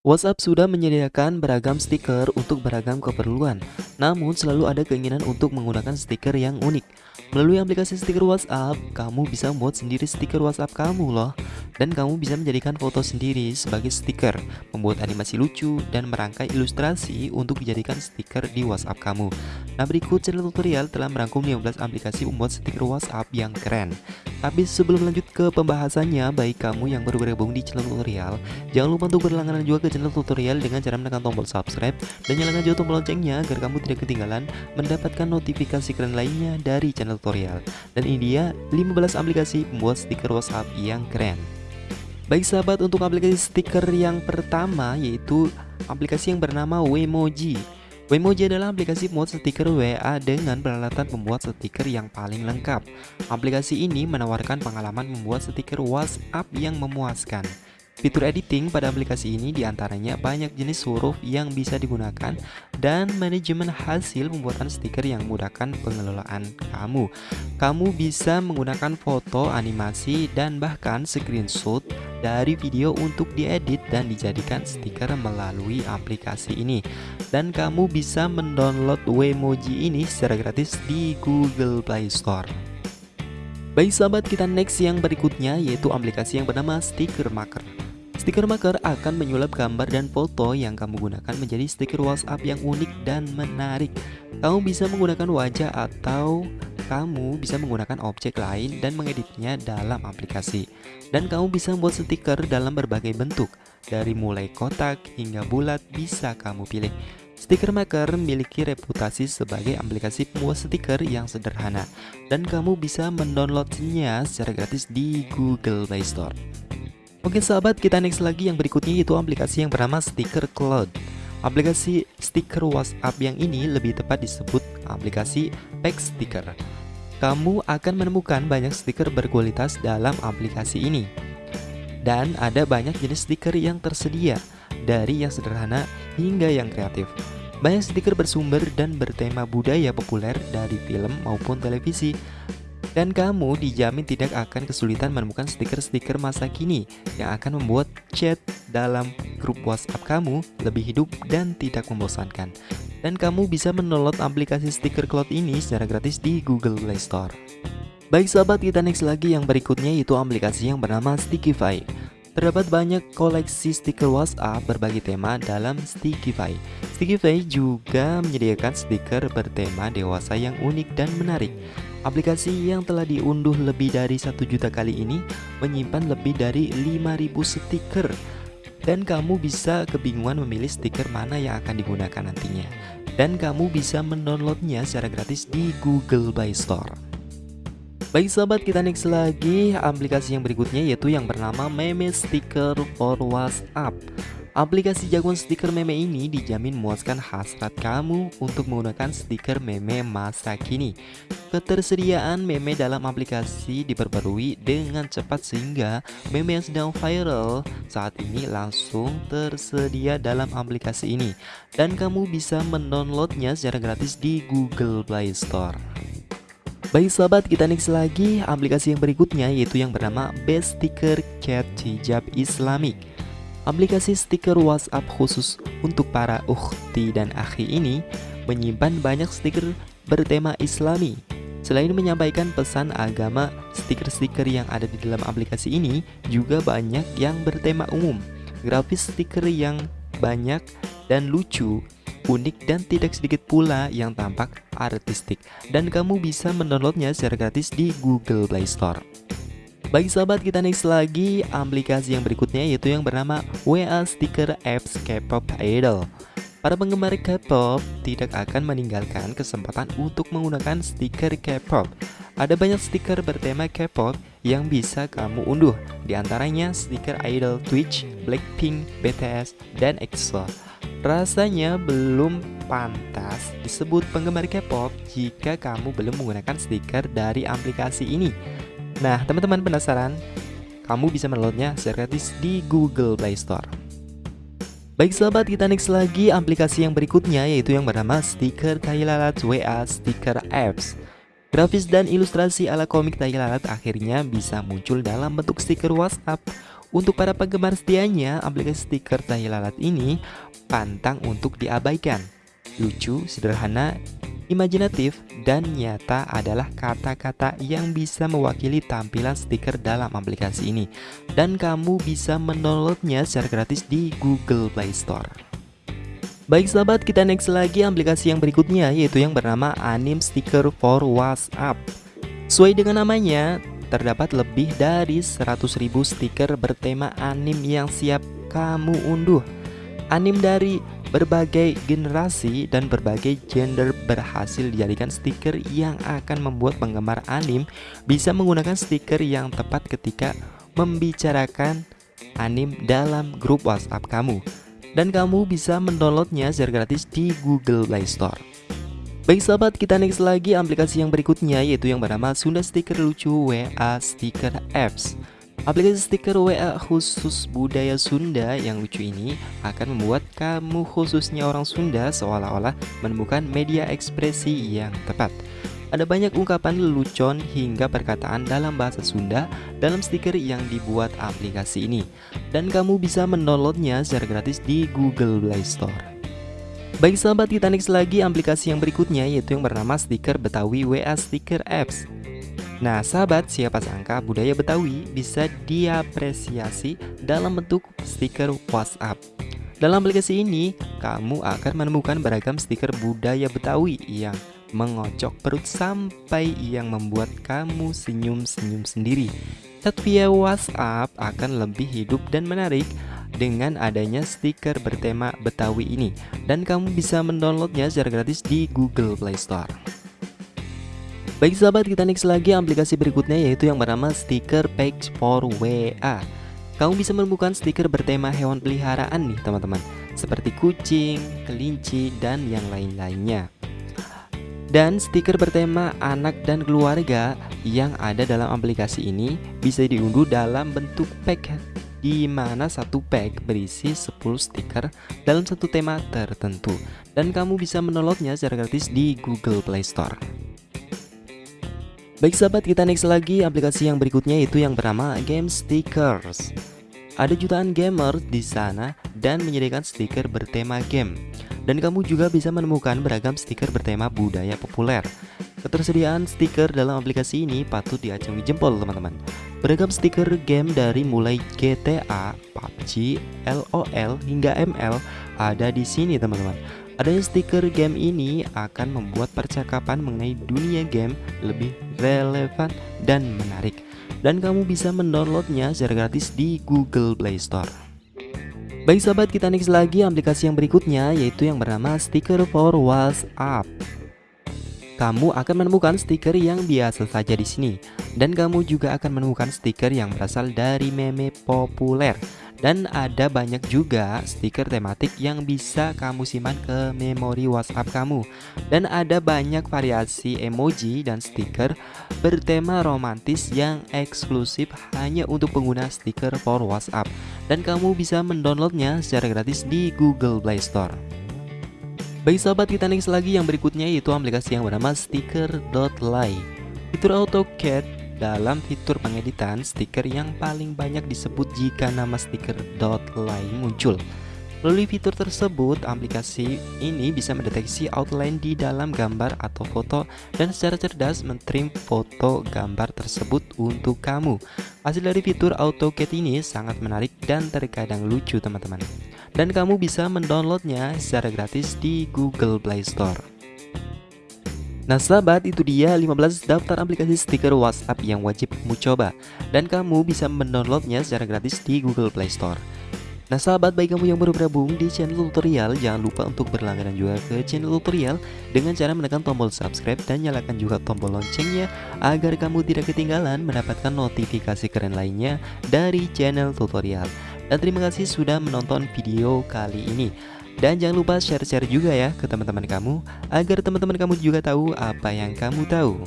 WhatsApp sudah menyediakan beragam stiker untuk beragam keperluan, namun selalu ada keinginan untuk menggunakan stiker yang unik. Melalui aplikasi stiker WhatsApp, kamu bisa membuat sendiri stiker WhatsApp kamu loh. Dan kamu bisa menjadikan foto sendiri sebagai stiker, membuat animasi lucu, dan merangkai ilustrasi untuk dijadikan stiker di WhatsApp kamu. Nah berikut channel tutorial telah merangkum 15 aplikasi membuat stiker WhatsApp yang keren. Tapi sebelum lanjut ke pembahasannya, baik kamu yang baru bergabung di channel tutorial, jangan lupa untuk berlangganan juga ke channel tutorial dengan cara menekan tombol subscribe dan nyalakan juga tombol loncengnya agar kamu tidak ketinggalan mendapatkan notifikasi keren lainnya dari channel tutorial. Dan ini dia 15 aplikasi pembuat stiker WhatsApp yang keren. Baik sahabat, untuk aplikasi stiker yang pertama yaitu aplikasi yang bernama Wemoji. Wemoji adalah aplikasi pembuat stiker WA dengan peralatan pembuat stiker yang paling lengkap. Aplikasi ini menawarkan pengalaman membuat stiker WhatsApp yang memuaskan. Fitur editing pada aplikasi ini di antaranya banyak jenis huruf yang bisa digunakan dan manajemen hasil pembuatan stiker yang memudahkan pengelolaan kamu. Kamu bisa menggunakan foto, animasi, dan bahkan screenshot dari video untuk diedit dan dijadikan stiker melalui aplikasi ini. Dan kamu bisa mendownload Wemoji ini secara gratis di Google Play Store. Baik sahabat kita next yang berikutnya yaitu aplikasi yang bernama Sticker Maker Stiker Maker akan menyulap gambar dan foto yang kamu gunakan menjadi stiker WhatsApp yang unik dan menarik Kamu bisa menggunakan wajah atau kamu bisa menggunakan objek lain dan mengeditnya dalam aplikasi. Dan kamu bisa membuat stiker dalam berbagai bentuk, dari mulai kotak hingga bulat bisa kamu pilih. Sticker Maker memiliki reputasi sebagai aplikasi pembuat stiker yang sederhana, dan kamu bisa mendownloadnya secara gratis di Google Play Store. Oke sahabat, kita next lagi yang berikutnya yaitu aplikasi yang bernama Sticker Cloud. Aplikasi stiker WhatsApp yang ini lebih tepat disebut aplikasi Pack Sticker kamu akan menemukan banyak stiker berkualitas dalam aplikasi ini. Dan ada banyak jenis stiker yang tersedia, dari yang sederhana hingga yang kreatif. Banyak stiker bersumber dan bertema budaya populer dari film maupun televisi. Dan kamu dijamin tidak akan kesulitan menemukan stiker-stiker masa kini yang akan membuat chat dalam grup WhatsApp kamu lebih hidup dan tidak membosankan dan kamu bisa mendownload aplikasi stiker cloud ini secara gratis di Google Play Store. Baik sahabat, kita next lagi yang berikutnya yaitu aplikasi yang bernama Stickify. Terdapat banyak koleksi stiker WhatsApp berbagai tema dalam Stickify. Stickify juga menyediakan stiker bertema dewasa yang unik dan menarik. Aplikasi yang telah diunduh lebih dari satu juta kali ini menyimpan lebih dari 5000 stiker dan kamu bisa kebingungan memilih stiker mana yang akan digunakan nantinya. Dan kamu bisa mendownloadnya secara gratis di Google Play Store. Baik sahabat, kita next lagi aplikasi yang berikutnya yaitu yang bernama Meme Sticker for WhatsApp. Aplikasi jagoan stiker meme ini dijamin memuaskan hasrat kamu untuk menggunakan stiker meme masa kini. Ketersediaan meme dalam aplikasi diperbarui dengan cepat sehingga meme yang sedang viral saat ini langsung tersedia dalam aplikasi ini dan kamu bisa mendownloadnya secara gratis di Google Play Store. Baik sahabat, kita next lagi aplikasi yang berikutnya yaitu yang bernama Best Sticker Cat Hijab Islamic. Aplikasi stiker WhatsApp khusus untuk para ukhti dan akhi ini menyimpan banyak stiker bertema islami. Selain menyampaikan pesan agama, stiker-stiker yang ada di dalam aplikasi ini juga banyak yang bertema umum. Grafis stiker yang banyak dan lucu, unik dan tidak sedikit pula yang tampak artistik. Dan kamu bisa mendownloadnya secara gratis di Google Play Store. Baik sahabat kita next lagi aplikasi yang berikutnya yaitu yang bernama WA Sticker Apps K-pop Idol. Para penggemar K-pop tidak akan meninggalkan kesempatan untuk menggunakan stiker K-pop. Ada banyak stiker bertema K-pop yang bisa kamu unduh Di antaranya stiker idol Twitch, Blackpink, BTS, dan EXO Rasanya belum pantas disebut penggemar K-pop jika kamu belum menggunakan stiker dari aplikasi ini Nah, teman-teman penasaran? Kamu bisa mendownloadnya secara gratis di Google Play Store. Baik sahabat, kita next lagi aplikasi yang berikutnya yaitu yang bernama Stiker Lalat WA Stiker Apps. Grafis dan ilustrasi ala komik lalat akhirnya bisa muncul dalam bentuk stiker WhatsApp. Untuk para penggemar setianya, aplikasi stiker tahi lalat ini pantang untuk diabaikan. Lucu, sederhana, imajinatif, dan nyata adalah kata-kata yang bisa mewakili tampilan stiker dalam aplikasi ini. Dan kamu bisa mendownloadnya secara gratis di Google Play Store. Baik sahabat, kita next lagi aplikasi yang berikutnya yaitu yang bernama Anim Sticker for WhatsApp. Sesuai dengan namanya, terdapat lebih dari 100.000 stiker bertema anim yang siap kamu unduh. Anim dari berbagai generasi dan berbagai gender berhasil dijadikan stiker yang akan membuat penggemar anim bisa menggunakan stiker yang tepat ketika membicarakan anim dalam grup WhatsApp kamu. Dan kamu bisa mendownloadnya secara gratis di Google Play Store. Baik sahabat, kita next lagi aplikasi yang berikutnya yaitu yang bernama Sunda Stiker Lucu WA Stiker Apps. Aplikasi stiker WA khusus budaya Sunda yang lucu ini akan membuat kamu khususnya orang Sunda seolah-olah menemukan media ekspresi yang tepat. Ada banyak ungkapan lelucon hingga perkataan dalam bahasa Sunda dalam stiker yang dibuat aplikasi ini. Dan kamu bisa mendownloadnya secara gratis di Google Play Store. Baik sahabat kita next lagi aplikasi yang berikutnya yaitu yang bernama stiker Betawi WA Stiker Apps Nah sahabat siapa sangka budaya Betawi bisa diapresiasi dalam bentuk stiker WhatsApp. Dalam aplikasi ini kamu akan menemukan beragam stiker budaya Betawi yang mengocok perut sampai yang membuat kamu senyum-senyum sendiri. Chat via WhatsApp akan lebih hidup dan menarik dengan adanya stiker bertema Betawi ini. Dan kamu bisa mendownloadnya secara gratis di Google Play Store. Baik sahabat, kita next lagi aplikasi berikutnya yaitu yang bernama Stiker Page for WA. Kamu bisa menemukan stiker bertema hewan peliharaan nih teman-teman, seperti kucing, kelinci, dan yang lain-lainnya. Dan stiker bertema anak dan keluarga yang ada dalam aplikasi ini bisa diunduh dalam bentuk pack di mana satu pack berisi 10 stiker dalam satu tema tertentu dan kamu bisa mendownloadnya secara gratis di Google Play Store. Baik sahabat, kita next lagi aplikasi yang berikutnya itu yang bernama Game Stickers. Ada jutaan gamer di sana dan menyediakan stiker bertema game. Dan kamu juga bisa menemukan beragam stiker bertema budaya populer. Ketersediaan stiker dalam aplikasi ini patut diacungi jempol teman-teman. Beragam stiker game dari mulai GTA, PUBG, LOL hingga ML ada di sini teman-teman. Adanya stiker game ini akan membuat percakapan mengenai dunia game lebih relevan dan menarik. Dan kamu bisa mendownloadnya secara gratis di Google Play Store. Baik sahabat kita next lagi aplikasi yang berikutnya yaitu yang bernama Sticker for WhatsApp kamu akan menemukan stiker yang biasa saja di sini dan kamu juga akan menemukan stiker yang berasal dari meme populer. Dan ada banyak juga stiker tematik yang bisa kamu simpan ke memori WhatsApp kamu. Dan ada banyak variasi emoji dan stiker bertema romantis yang eksklusif hanya untuk pengguna stiker for WhatsApp. Dan kamu bisa mendownloadnya secara gratis di Google Play Store. Baik sahabat kita next lagi yang berikutnya yaitu aplikasi yang bernama sticker.ly Fitur AutoCAD dalam fitur pengeditan stiker yang paling banyak disebut jika nama sticker.ly muncul Melalui fitur tersebut, aplikasi ini bisa mendeteksi outline di dalam gambar atau foto dan secara cerdas mentrim foto gambar tersebut untuk kamu. Hasil dari fitur AutoCAD ini sangat menarik dan terkadang lucu teman-teman. Dan kamu bisa mendownloadnya secara gratis di Google Play Store. Nah sahabat itu dia 15 daftar aplikasi stiker WhatsApp yang wajib kamu coba. Dan kamu bisa mendownloadnya secara gratis di Google Play Store. Nah sahabat baik kamu yang baru bergabung di channel tutorial Jangan lupa untuk berlangganan juga ke channel tutorial Dengan cara menekan tombol subscribe dan nyalakan juga tombol loncengnya Agar kamu tidak ketinggalan mendapatkan notifikasi keren lainnya dari channel tutorial. Dan terima kasih sudah menonton video kali ini Dan jangan lupa share-share juga ya ke teman-teman kamu Agar teman-teman kamu juga tahu apa yang kamu tahu